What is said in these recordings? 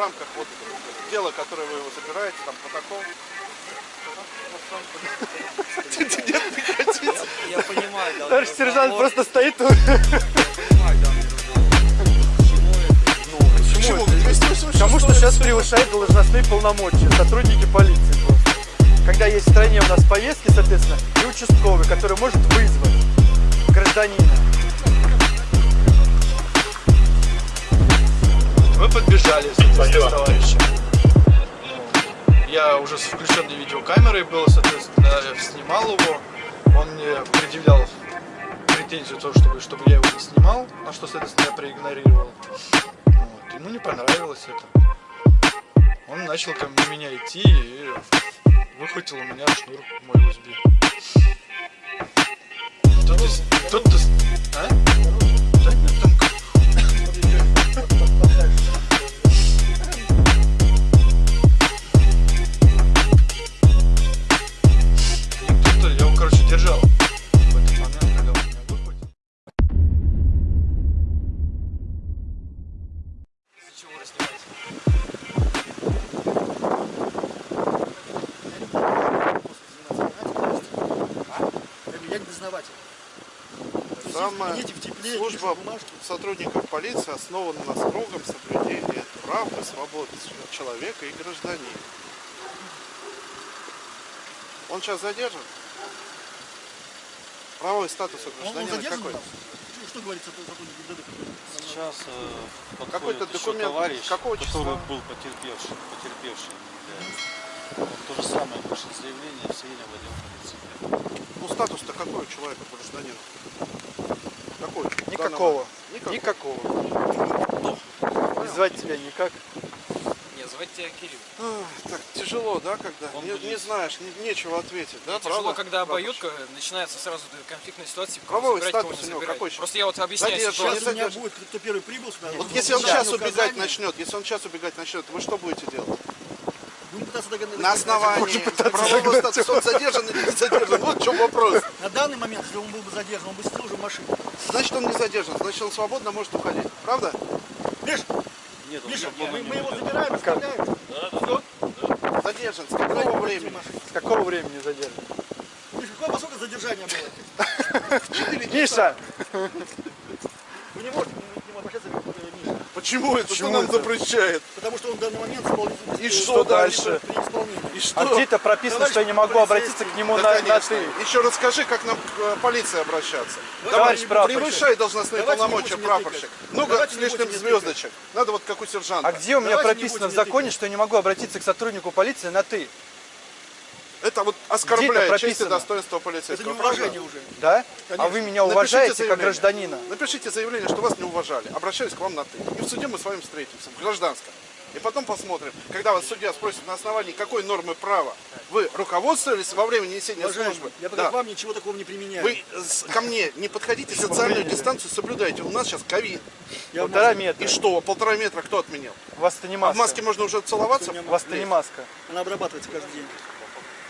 рамках вот дела, которое вы его забираете, там протокол. Нет, прекратите. Я понимаю, да. Товарищ сержант просто стоит тут. 286 Потому что сейчас превышает должностные полномочия сотрудники полиции просто. Когда есть в стране у нас поездки, соответственно, и участковый, который может вызвать гражданина. Мы подбежали, соответственно, с товарищем. Я уже с включенной видеокамерой был, соответственно, снимал его. Он мне предъявлял претензию, то, чтобы, чтобы я его не снимал, на что, соответственно, я проигнорировал. Вот. Ему не понравилось это. Он начал ко мне меня идти и выхватил у меня шнур мой USB. Тут, из- тут, из- а? Самая Идите в тепле, служба сотрудников полиции основана на строгом соблюдении прав и свобод человека и гражданина. Он сейчас задержан? Правовой статус у Он, он гражданина какой? Что, говорится по сотруднику ГДД? Сейчас э, подходит Какой-то документ товарищ, какого который числа? был потерпевший, потерпевший. да. Он то же самое пишет заявление, все время в отдел полиции. Ну статус-то какой у человека, гражданина? Какой? Никакого. данном- Никакого. И звать тебя никак. Не, звать тебя Кирилл. Ах, Так тяжело, да, когда Он не, будет- не знаешь, не- нечего ответить, да, Тяжело, правда? когда Прапорщик? обоюдка, начинается сразу конфликтная ситуация. кого Правовой забирать, кого статус не забирать. какой? Просто я вот объясняю Задержан, сейчас. не Сейчас у меня будет, кто первый прибыл сюда. Вот если он сейчас мне убегать начнет, если он сейчас убегать начнет, вы что будете делать? Пытаться догадаться. На основании правового статуса он задержан или не задержан? Вот в чем вопрос. На данный момент, если он был бы задержан, он бы сидел уже в машине. Значит, он не задержан, значит, он свободно может уходить. Правда? Миш, Нет, Миша, мы, не мы его забираем, оставляем. Задержан. С какого времени? С какого времени задержан? Миша, какое поскольку задержание было? Миша! Вы не можете к нему обращаться, как Почему это? Что Почему нам это? запрещает? Потому что он в данный момент исполнитель. И э, что дальше? И что? А где-то прописано, Товарищ что я не могу обратиться к нему Да, на, на ты. Еще расскажи, как нам к э, полиции обращаться. Товарищ Давай, прапорщик. превышай должностные Давайте не полномочия, прапорщик. Много Давайте с лишним звездочек. Надо вот как у сержанта. А где у меня Давайте прописано в законе, что я не могу обратиться к сотруднику полиции на ты? Это вот оскорбляет честь и достоинство Это полицейского. неуважение уже. Да? Конечно. А вы меня Напишите уважаете как заявление. гражданина? Напишите заявление, что вас не уважали. Обращаюсь к вам на ты. И в суде мы с вами встретимся, в гражданском. И потом посмотрим, когда вас судья спросит на основании какой нормы права вы руководствовались во время несения Уважаемый, службы. я пока Да. к вам ничего такого не применяю. Вы ко мне не подходите, социальную дистанцию соблюдайте. У нас сейчас ковид. Полтора метра. И что, полтора метра кто отменил? У вас-то не А в маска. маске можно уже целоваться? У вас-то не маска. Она обрабатывается каждый день.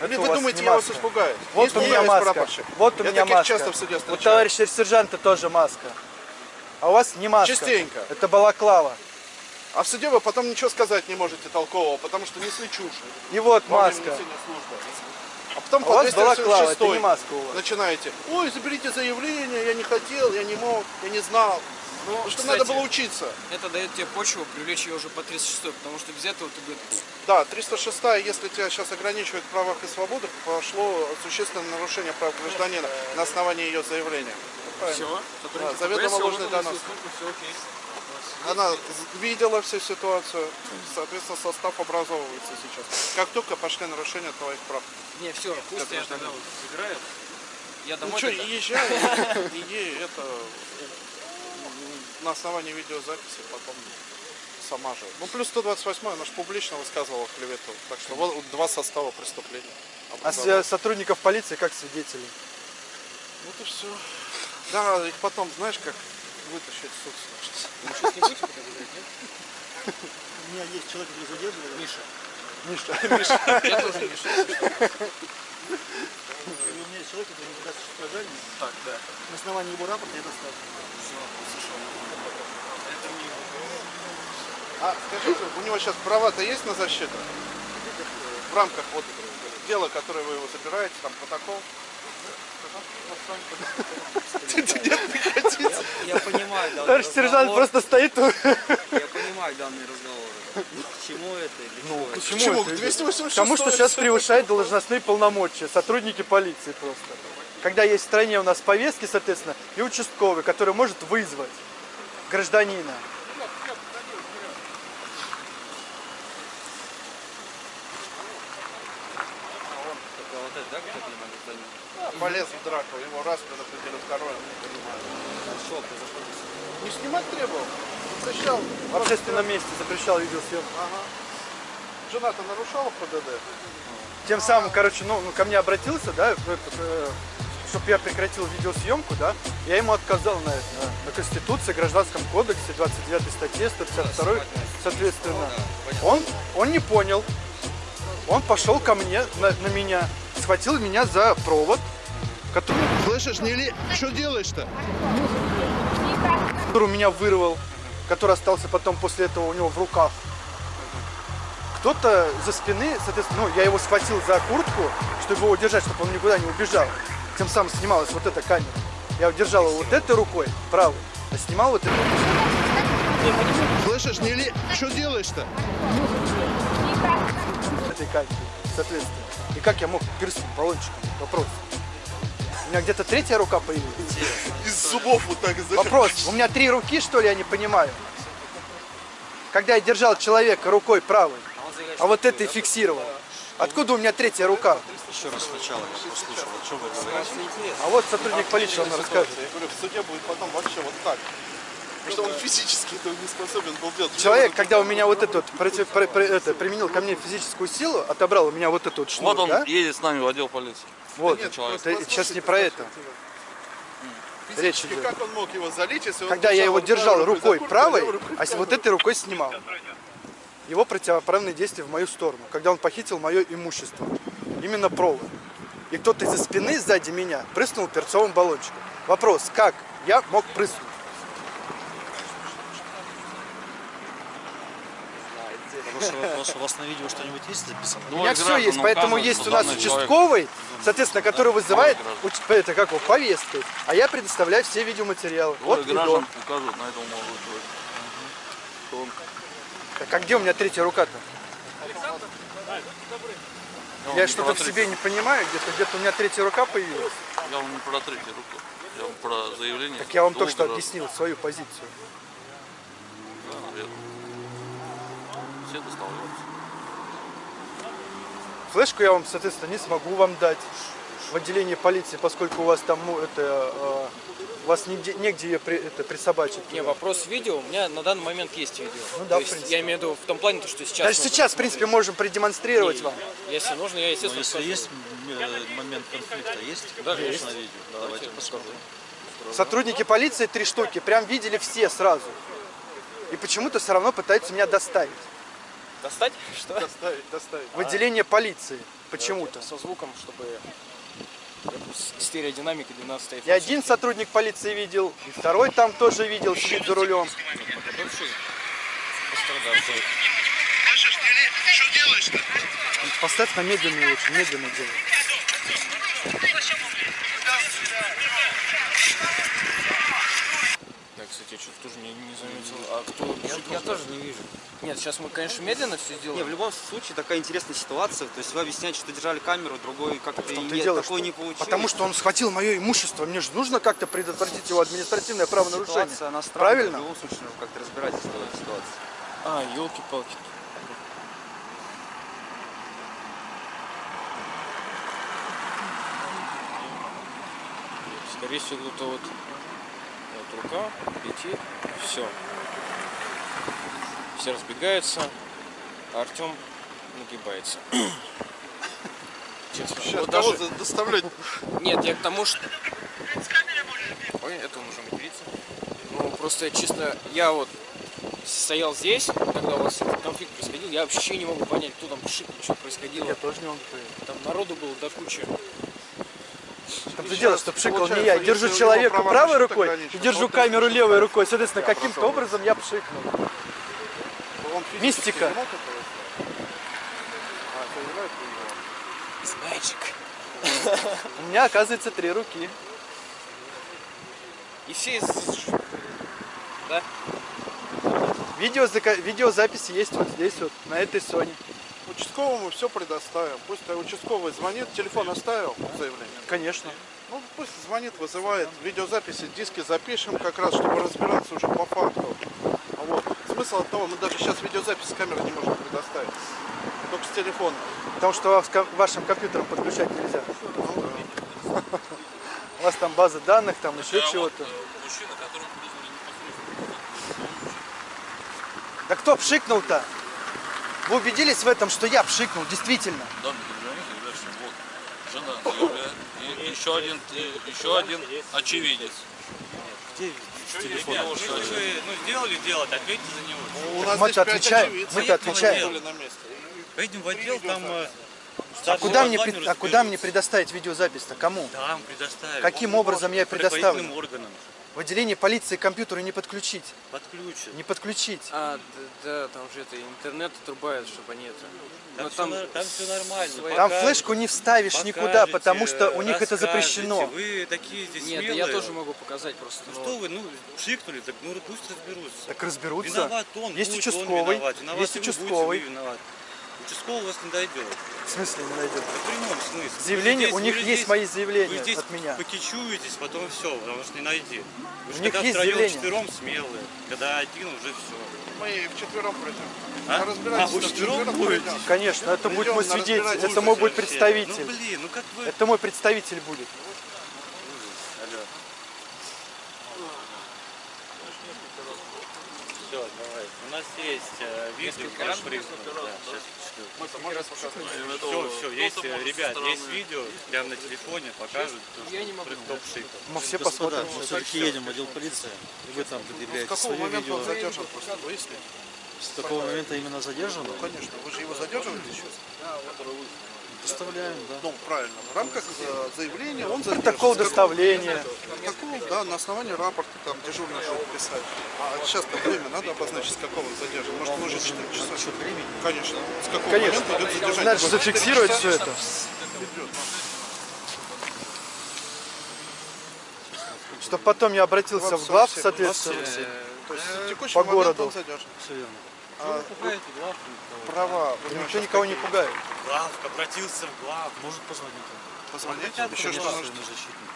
Это у вы думаете, я вас испугаюсь? Вот Есть у меня маска. прапорщик. Вот у Я меня маска. часто в суде У встречаю. товарища сержанта тоже маска. А у вас не маска. Частенько. Это балаклава. А в суде вы потом ничего сказать не можете толкового, потому что несли чушь. И вот во маска. А потом А по у вас балаклава, 286 это не маска у вас. начинаете. Ой, заберите заявление, я не хотел, я не мог, я не знал. Ну, что кстати, надо было учиться. Это дает тебе почву привлечь ее уже по 36 потому что без этого ты бы... Да, 306 если тебя сейчас ограничивают в правах и свободах, пошло существенное нарушение прав гражданина на основании ее заявления. Все, Да, заведомо ложный донос. Она видела всю ситуацию, соответственно, состав образовывается сейчас. Как только пошли нарушения твоих прав. Не, все, пусть я тогда вот забирают. Я Ну домой что, тогда. езжай, иди, это на основании видеозаписи потом сама же. Ну плюс 128, она же публично высказывала клевету. Так что вот два состава преступления. А с- э, сотрудников полиции как свидетелей? Вот и все. Да, их потом, знаешь, как вытащить суд сейчас не будете забирать, нет? У меня есть человек, который задерживает. Миша. Миша. Я тоже Миша. у меня есть человек, который не даст показания. Так, да. На основании его рапорта я доставлю. Все, слышал. Это не А скажите, у него сейчас права-то есть на защиту? В рамках вот дела, которое вы его забираете, там протокол? Я понимаю данный Товарищ сержант разговор. просто стоит. Я понимаю данный разговор. К чему это? Это? Почему? Почему? это? 286 Потому что сейчас превышает должностные полномочия сотрудники полиции просто. Когда есть в стране у нас повестки, соответственно, и участковый, который может вызвать гражданина. Только вот это, да, как я могу понять? Полез в драку, его раз предупредили, второй, не. А что произошло? Не снимать требовал, запрещал. В общественном месте запрещал видеосъемку. Ага. Жена-то нарушала ПДД? Тем самым, короче, ну, ну, ко мне обратился, да, чтобы я прекратил видеосъемку, да, я ему отказал на это, на Конституции, Гражданском кодексе, 29 статье, 152, соответственно. Он, он не понял, он пошел ко мне, на, на меня, схватил меня за провод, который, Слышишь, не ли... Что делаешь-то? который меня вырвал, который остался потом после этого у него в руках. Кто-то за спины, соответственно, ну, я его схватил за куртку, чтобы его удержать, чтобы он никуда не убежал. Тем самым снималась вот эта камера. Я удержал его вот этой рукой, правой, а снимал вот этой. Слышишь, не ли... Что делаешь-то? этой камерой, соответственно. И как я мог перстнуть баллончиком? Вопрос. У меня где-то третья рука появилась. Из зубов вот так Вопрос. У меня три руки, что ли, я не понимаю? Когда я держал человека рукой правой, а вот этой фиксировал. Откуда у меня третья рука? Еще раз сначала я послушал, о чем вы говорите. А вот сотрудник полиции вам расскажет. Я говорю, в суде будет потом вообще вот так. Потому что он физически этого не способен был делать. Человек, когда у меня вот этот против, про- про- это, применил ко мне физическую силу, отобрал у меня вот эту вот шнур, Вот он да? едет с нами в отдел полиции. Вот, Нет, человек. это сейчас не про это. Речь идет. как он мог его залить, если он Когда я его держал рукой правой, рукой а с вот этой рукой снимал. Его противоправные действия в мою сторону, когда он похитил мое имущество. Именно провод. И кто-то из-за спины сзади меня прыснул перцовым баллончиком. Вопрос, как я мог прыснуть? Потому что вопрос, у вас на видео что-нибудь есть записано? У меня все есть, поэтому есть у нас участковый, соответственно, который вызывает это как его, повесткой. А я предоставляю все видеоматериалы. Вот Вот и граждан до. указывают на этом могут Так а где у меня третья рука-то? вам Я что-то в себе не понимаю, где-то где-то у меня третья рука появилась. Я вам не про третью руку. Я вам про заявление. Так я вам только что объяснил свою позицию. Да, наверное. Все доставляются. Флешку я вам, соответственно, не смогу вам дать в отделении полиции, поскольку у вас там, ну, это, э, у вас нигде, негде ее при- это, присобачить. Не, вопрос видео, у меня на данный момент есть видео. Ну да, То в принципе. я имею в виду в том плане, то, что сейчас... Даже сейчас, в принципе, можем продемонстрировать И вам. Если нужно, я, Но естественно, если скажу. есть э, момент конфликта, есть? Да, Конечно, есть. на видео. Давайте посмотрим. Сотрудники полиции три штуки, прям видели все сразу. И почему-то все равно пытаются меня доставить. Достать? Что? Доставить, доставить. В отделение полиции. Почему-то. Со звуком, чтобы с- стереодинамикой 12 И один сотрудник полиции видел, и второй там тоже видел, сидит за рулем. Поставь на медленную очень, медленно делай. Я, кстати, что-то тоже не, не заметил. А кто? Я, тоже не вижу. Нет, сейчас мы, конечно, медленно все Не, в сделаем. любом случае такая интересная ситуация. То есть вы объясняете, что держали камеру, другой как-то нет, дело, такой что- не получилось. Потому что он схватил мое имущество. Мне же нужно как-то предотвратить его административное правонарушение. Ситуация, она странная. В Правильно? любом случае нужно как-то разбираться с этой ситуацией. А, елки-палки. Скорее всего, кто-то вот, вот рука летит, все. Все разбегаются, а Артем нагибается. Честно. Сейчас Вот даже- доставлять? Нет, я к тому, что... Ой, это он уже матерится. Ну, просто, честно, я вот стоял здесь, когда у вас этот конфликт происходил, я вообще не могу понять, кто там пшикнул, что происходило. Я тоже не могу понять. Там народу было до кучи. Там же дело, что пшикал не я. если Держу человека правой рукой держу камеру левой рукой. Соответственно, каким-то образом я пшикнул. Него. It's magic. У меня, оказывается, три руки. И все из... Да? Видео, видеозапись есть вот здесь вот, на этой Sony. Участковому все предоставим. Пусть участковый звонит, телефон оставил заявление. Конечно. Ну, пусть звонит, вызывает, видеозаписи, диски запишем как раз, чтобы разбираться уже по факту. Смысл от того, мы даже сейчас видеозапись с камеры не можем предоставить. Только с телефона. Потому что вашим компьютером подключать нельзя. У вас там база данных, там еще чего-то. Мужчина, которому вызвали непосредственно. Да кто пшикнул-то? Вы убедились в этом, что я пшикнул, действительно? Да, жена. И еще один, еще один очевидец. Ребят, ну что вы ну, сделали дело, ответьте за него. У нас Мы-то отвечаем, мы-то отвечаем. Поедем в отдел, там... э, А старший куда, мне, а куда мне предоставить видеозапись-то? Кому? Там предоставим. Каким образом я предоставлю? Органам. В отделении полиции компьютеры не подключить. Подключат. Не подключить. А, да, да, там же это интернет отрубают, чтобы они это... Там, Но все, там там все нормально. свои- Там покажете, флешку не вставишь никуда, покажете, потому что у них это запрещено. Вы такие здесь Нет, смелые. я тоже могу показать просто. Ну но- что вы, ну, пшикнули, так ну пусть разберутся. Так разберутся. Виноват он, Есть будет он участковый, виноват. Виноват есть будете, участковый. виноват. Участковый вас не дойдет. В смысле не найдет? В прямом смысле. Заявление, Вы у них есть мои заявления Вы здесь от меня. покичуетесь, потом все, потому что не найти. Вы У же них когда есть втроем, заявление. четвером смелые, когда один уже все. Мы вчетвером пройдем. А? А, вы вчетвером вчетвером будете? Конечно, это будет Придем мой на свидетель, это мой будет Ну представитель. блин, ну как вы... Это мой представитель будет. Алло. Все, давай. У нас есть э, видео, ваш признак. Да, сейчас Все, все, все, есть, э, ребят, есть видео, прямо на телефоне покажут, Я не могу. Мы все посмотрим. мы все-таки едем в отдел полиции, и вы там предъявляете какого свое момента он видео. задержан? Просто выясните. С какого момента именно задержан? Конечно, вы же его задерживаете сейчас? Доставляем, да. Ну, правильно. В рамках э, заявления он задержан. Протокол доставления. Протокол, да, на основании рапорта там дежурный шел писать. А сейчас время надо обозначить, с какого он задержан. Может, мы уже 4 часа. Счет времени. Конечно. С какого Конечно. момента идет задержание? Надо же зафиксировать все это. Чтобы потом я обратился в глав, соответственно. То текущий по городу. Все верно. А Пугаете права, сейчас никого не пугает. Главка, обратился в главку. Может позвонить он. Позвонить, Хотят, еще что нужно. защитник.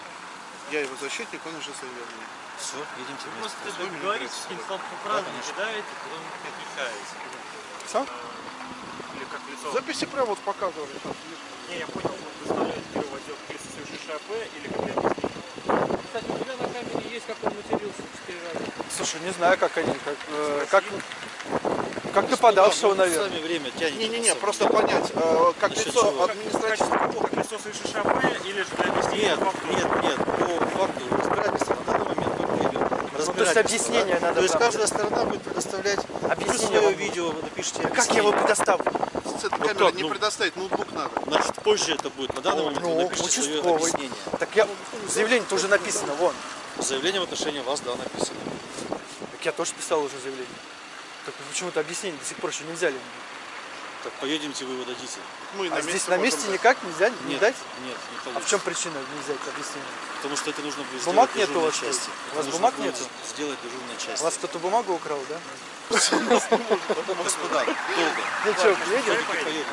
Я его защитник, он уже мне. Все, едемте вместе. Просто договоритесь с ним по правде, кидаете, потом отвечаете. Все? Записи прямо вот показывали. Не, я понял, вы доставляете его отдел полиции, совершивший АП или конкретно Кстати, у тебя на камере есть, как он матерился четыре раза. Слушай, не знаю, как они, как, э, как, как нападавшего, Ну, наверное. Сами время тянете. Не-не-не, просто понять, э, как лицо чего? административного как лицо, совершившее АП, или же для объяснения Нет, факту? нет, нет, по факту разбирательства на данный момент только идет. Ну, то есть объяснение надо То есть каждая сторона будет предоставлять Объяснение свое видео, вы напишите Как я его предоставлю? С этой Ну не ну- предоставить, ноутбук надо. Значит, позже это будет. На данный момент Ну, вы напишите свое объяснение. Так я, заявление-то уже написано, вон. Заявление в отношении вас, да, написано. Так я тоже писал уже заявление. Так почему-то объяснение до сих пор еще не взяли. Так поедемте, вы его дадите. Мы А здесь на месте дать. никак нельзя не Нет, дать? нет, не А в чем причина не взять объяснение? Потому что это нужно будет Бумаг сделать нету у вас, части. У вас бумаг нету? Сделать дежурной части. У вас кто-то бумагу украл, да? Господа, долго. Все-таки поедем.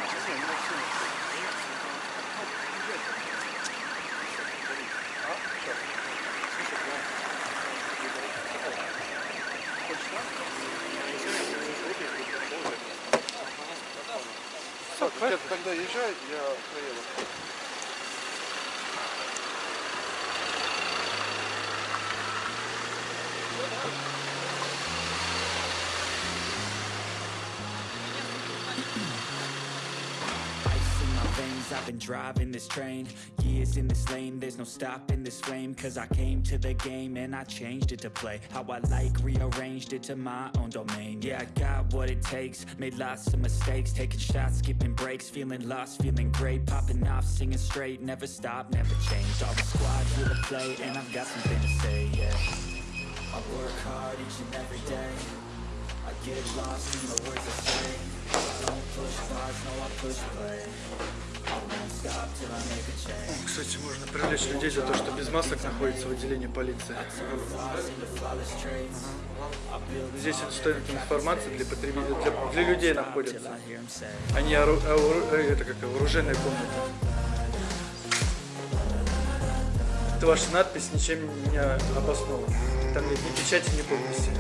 Been driving this train Years in this lane, there's no stopping this flame. Cause I came to the game and I changed it to play How I like, rearranged it to my own domain. Yeah, I got what it takes, made lots of mistakes Taking shots, skipping breaks, feeling lost, feeling great Popping off, singing straight, never stop, never changed All the squad here to play and I've got something to say, yeah. I work hard each and every day. I get lost in the words I say. Don't push pause, no I push play. Кстати, можно привлечь людей за то, что без масок находится в отделении полиции. Здесь стоит информация для потребителей, для, для людей находится. Они ору- ору- это как вооруженная комната. Это ваша надпись ничем не обоснована. Там нет ни печати, ни подписи.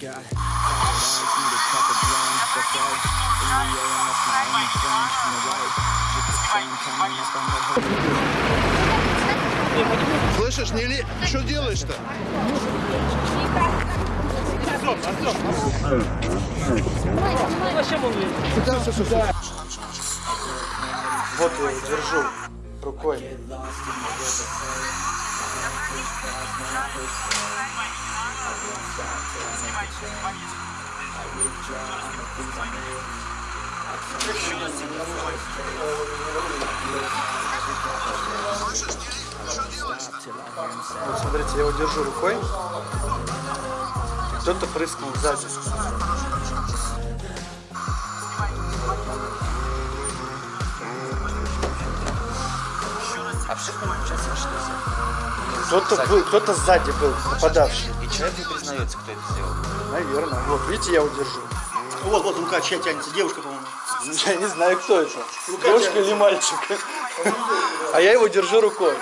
Again. I've got tired eyes, need a cup of blend. That's right. In the AM, that's my only friend. On the right, just the sun coming up on the horizon. Слышишь, не ли... Что делаешь-то? Вот я его держу рукой. Вот смотрите, я его держу рукой. Кто-то прыскнул сзади. Кто-то был, кто-то сзади был, нападавший. И человек не признается, кто это сделал. Наверное. Вот, видите, я его держу. Вот, вот рука чья тянется, девушка, по-моему. Я не знаю, кто это. Девушка или мальчик. А я его держу рукой.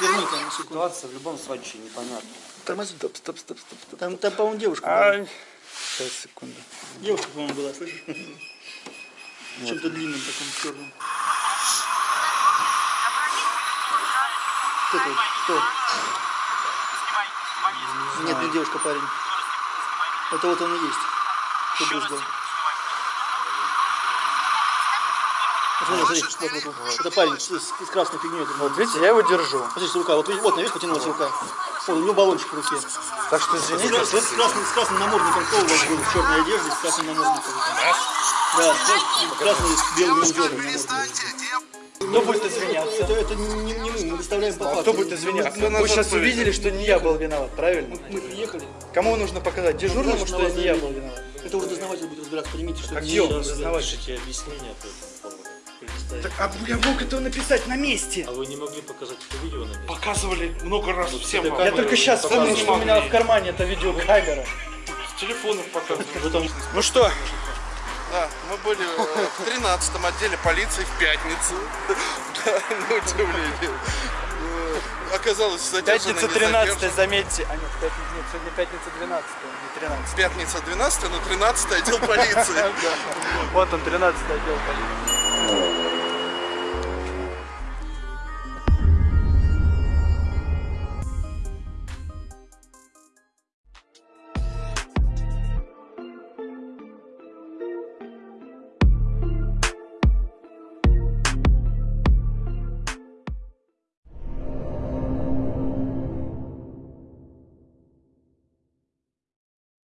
Верни там на секунду. Ситуация в любом случае непонятна. Тормози. Стоп, стоп, стоп, стоп, стоп. Там, там по-моему, девушка. была. А, Сейчас, секунду. Девушка, по-моему, была, слышишь? Чем-то длинном таком черном. Кто это? Кто? Нет, не девушка, парень. Это вот он и есть. Кто брызгал. Смотри, смотри, вот, вот, вот. Это парень с, красной фигней. Вот видите, я его держу. Смотрите, рука, вот, вот, видишь, потянулась рука. Вот, у него баллончик в руке. Так что С, извините, с- с красным, с красным намордником кто у вас был в черной одежде, с красным намордником? Да, с крас- с красным с белыми узорами намордник. Кто будет извиняться? Это, это не, не мы, мы доставляем по факту. Кто будет извиняться? Кто нас Вы сейчас увидели, что не я был виноват, правильно? Мы приехали, Кому нужно показать? Дежурному, что не я был виноват? это уже дознаватель будет разбираться, поймите, что А это где не он, дознаватель? Пишите объяснение по этому поводу. Так, а я мог это написать на месте. А вы не могли показать это видео на месте? Показывали много раз всем вам. Я только сейчас вспомнил, что у меня в кармане это видеокамера. С телефонов показывали. Ну что, Да, мы были э, в 13 отделе полиции в пятницу. Да, на удивление. Оказалось, задержаны пятница не 13 задержаны. заметьте. А нет, пятница, нет, сегодня пятница 12 не 13 Пятница 12, но 13 отдел полиции. Вот он, 13 отдел полиции.